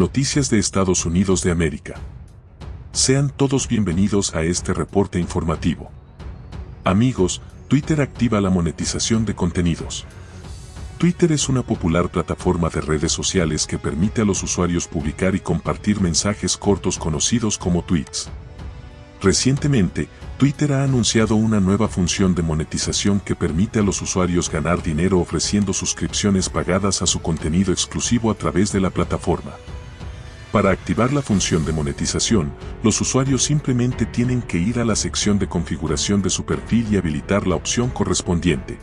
Noticias de Estados Unidos de América. Sean todos bienvenidos a este reporte informativo. Amigos, Twitter activa la monetización de contenidos. Twitter es una popular plataforma de redes sociales que permite a los usuarios publicar y compartir mensajes cortos conocidos como tweets. Recientemente, Twitter ha anunciado una nueva función de monetización que permite a los usuarios ganar dinero ofreciendo suscripciones pagadas a su contenido exclusivo a través de la plataforma. Para activar la función de monetización, los usuarios simplemente tienen que ir a la sección de configuración de su perfil y habilitar la opción correspondiente.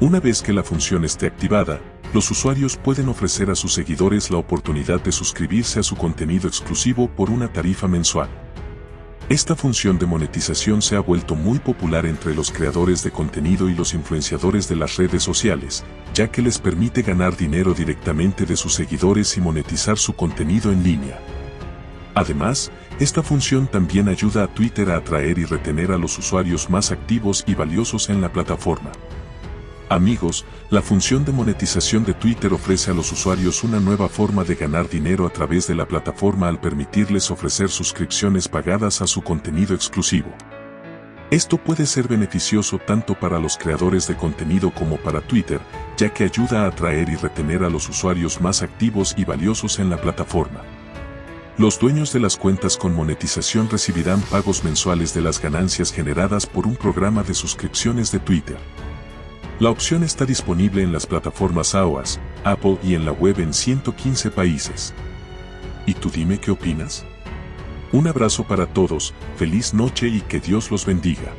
Una vez que la función esté activada, los usuarios pueden ofrecer a sus seguidores la oportunidad de suscribirse a su contenido exclusivo por una tarifa mensual. Esta función de monetización se ha vuelto muy popular entre los creadores de contenido y los influenciadores de las redes sociales, ya que les permite ganar dinero directamente de sus seguidores y monetizar su contenido en línea. Además, esta función también ayuda a Twitter a atraer y retener a los usuarios más activos y valiosos en la plataforma. Amigos, la función de monetización de Twitter ofrece a los usuarios una nueva forma de ganar dinero a través de la plataforma al permitirles ofrecer suscripciones pagadas a su contenido exclusivo. Esto puede ser beneficioso tanto para los creadores de contenido como para Twitter, ya que ayuda a atraer y retener a los usuarios más activos y valiosos en la plataforma. Los dueños de las cuentas con monetización recibirán pagos mensuales de las ganancias generadas por un programa de suscripciones de Twitter. La opción está disponible en las plataformas iOS, Apple y en la web en 115 países. ¿Y tú dime qué opinas? Un abrazo para todos, feliz noche y que Dios los bendiga.